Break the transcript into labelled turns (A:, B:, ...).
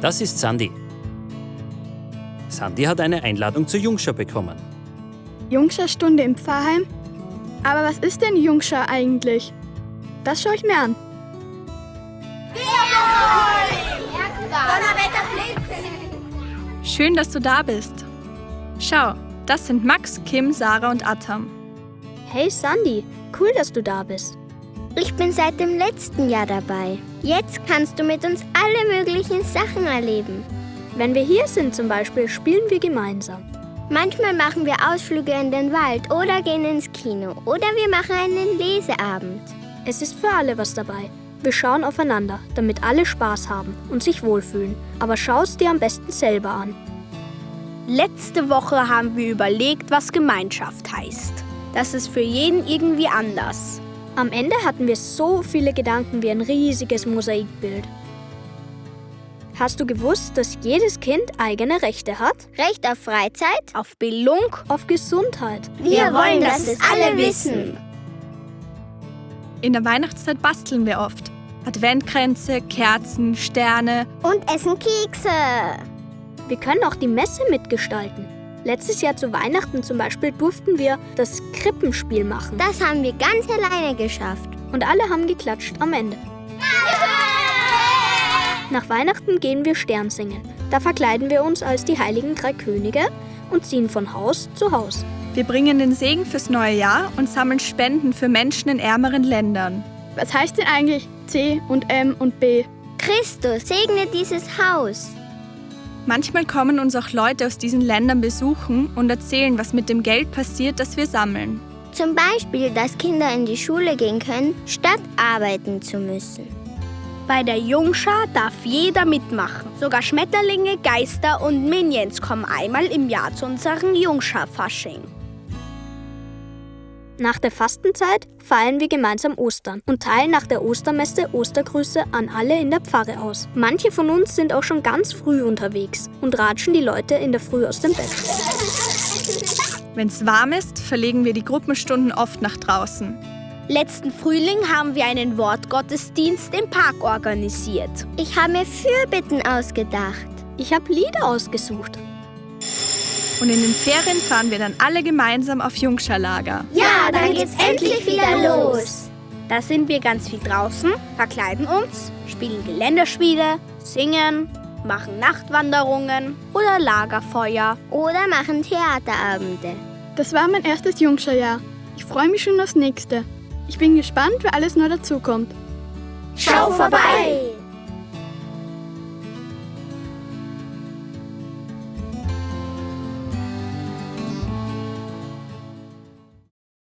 A: Das ist Sandy. Sandy hat eine Einladung zur Jungschau bekommen.
B: Jungschar-Stunde im Pfarrheim? Aber was ist denn Jungschar eigentlich? Das schaue ich mir an.
C: Schön, dass du da bist. Schau, das sind Max, Kim, Sarah und Atam.
D: Hey Sandy, cool, dass du da bist.
E: Ich bin seit dem letzten Jahr dabei. Jetzt kannst du mit uns alle möglichen Sachen erleben.
D: Wenn wir hier sind zum Beispiel, spielen wir gemeinsam.
E: Manchmal machen wir Ausflüge in den Wald oder gehen ins Kino oder wir machen einen Leseabend.
D: Es ist für alle was dabei. Wir schauen aufeinander, damit alle Spaß haben und sich wohlfühlen. Aber schau es dir am besten selber an.
F: Letzte Woche haben wir überlegt, was Gemeinschaft heißt. Das ist für jeden irgendwie anders.
D: Am Ende hatten wir so viele Gedanken wie ein riesiges Mosaikbild. Hast du gewusst, dass jedes Kind eigene Rechte hat?
E: Recht auf Freizeit?
F: Auf Bildung?
D: Auf Gesundheit?
E: Wir wollen, dass es alle wissen.
C: In der Weihnachtszeit basteln wir oft. Adventkränze, Kerzen, Sterne.
E: Und essen Kekse.
D: Wir können auch die Messe mitgestalten. Letztes Jahr zu Weihnachten zum Beispiel durften wir das Krippenspiel machen.
E: Das haben wir ganz alleine geschafft.
D: Und alle haben geklatscht am Ende. Nach Weihnachten gehen wir Stern singen. Da verkleiden wir uns als die heiligen drei Könige und ziehen von Haus zu Haus.
C: Wir bringen den Segen fürs neue Jahr und sammeln Spenden für Menschen in ärmeren Ländern.
B: Was heißt denn eigentlich C und M und B?
E: Christus, segne dieses Haus.
C: Manchmal kommen uns auch Leute aus diesen Ländern besuchen und erzählen, was mit dem Geld passiert, das wir sammeln.
E: Zum Beispiel, dass Kinder in die Schule gehen können, statt arbeiten zu müssen.
F: Bei der Jungschar darf jeder mitmachen. Sogar Schmetterlinge, Geister und Minions kommen einmal im Jahr zu unserem Jungschar-Fasching.
D: Nach der Fastenzeit feiern wir gemeinsam Ostern und teilen nach der Ostermesse Ostergrüße an alle in der Pfarre aus. Manche von uns sind auch schon ganz früh unterwegs und ratschen die Leute in der Früh aus dem Bett.
C: Wenn es warm ist, verlegen wir die Gruppenstunden oft nach draußen.
F: Letzten Frühling haben wir einen Wortgottesdienst im Park organisiert.
E: Ich habe mir Fürbitten ausgedacht.
D: Ich habe Lieder ausgesucht.
C: Und in den Ferien fahren wir dann alle gemeinsam auf Jungscharlager.
E: Ja, dann geht's endlich wieder los.
F: Da sind wir ganz viel draußen, verkleiden uns, spielen Geländerspiele, singen, machen Nachtwanderungen oder Lagerfeuer.
E: Oder machen Theaterabende.
B: Das war mein erstes Jungscharjahr. Ich freue mich schon aufs nächste. Ich bin gespannt, wer alles noch dazukommt.
E: Schau vorbei!